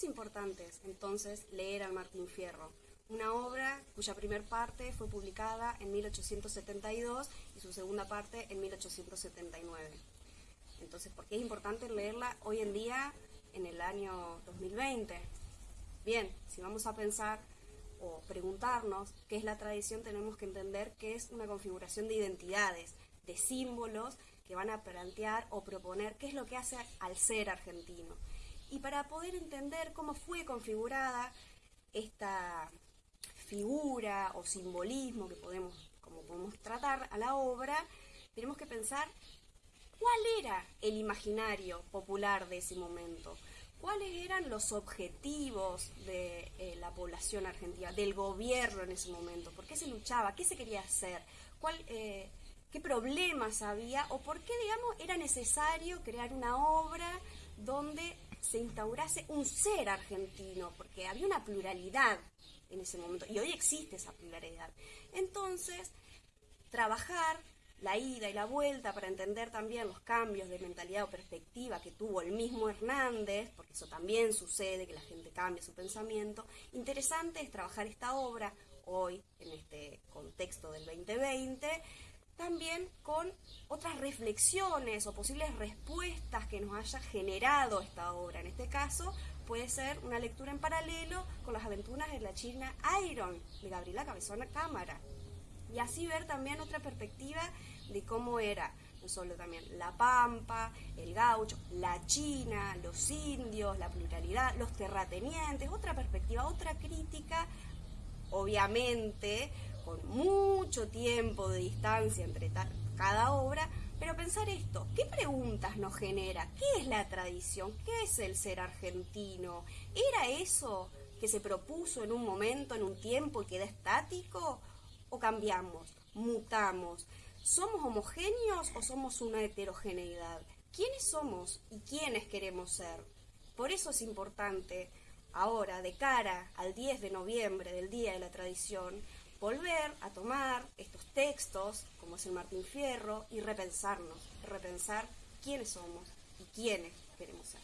es importante entonces leer a Martín Fierro? Una obra cuya primera parte fue publicada en 1872 y su segunda parte en 1879. Entonces, ¿por qué es importante leerla hoy en día en el año 2020? Bien, si vamos a pensar o preguntarnos qué es la tradición, tenemos que entender que es una configuración de identidades, de símbolos que van a plantear o proponer qué es lo que hace al ser argentino. Y para poder entender cómo fue configurada esta figura o simbolismo que podemos, como podemos tratar a la obra, tenemos que pensar cuál era el imaginario popular de ese momento, cuáles eran los objetivos de eh, la población argentina, del gobierno en ese momento, por qué se luchaba, qué se quería hacer, cuál, eh, qué problemas había o por qué, digamos, era necesario crear una obra donde se instaurase un ser argentino, porque había una pluralidad en ese momento y hoy existe esa pluralidad. Entonces, trabajar la ida y la vuelta para entender también los cambios de mentalidad o perspectiva que tuvo el mismo Hernández, porque eso también sucede, que la gente cambia su pensamiento. Interesante es trabajar esta obra hoy, en este contexto del 2020, también con otras reflexiones o posibles respuestas que nos haya generado esta obra. En este caso, puede ser una lectura en paralelo con las aventuras de la China Iron, de Gabriela Cabezona Cámara. Y así ver también otra perspectiva de cómo era no solo también la pampa, el gaucho, la china, los indios, la pluralidad, los terratenientes, otra perspectiva, otra crítica, obviamente con mucho tiempo de distancia entre cada obra, pero pensar esto, ¿qué preguntas nos genera? ¿Qué es la tradición? ¿Qué es el ser argentino? ¿Era eso que se propuso en un momento, en un tiempo y queda estático? ¿O cambiamos, mutamos? ¿Somos homogéneos o somos una heterogeneidad? ¿Quiénes somos y quiénes queremos ser? Por eso es importante ahora, de cara al 10 de noviembre del Día de la Tradición, volver a tomar estos textos, como es el Martín Fierro, y repensarnos, repensar quiénes somos y quiénes queremos ser.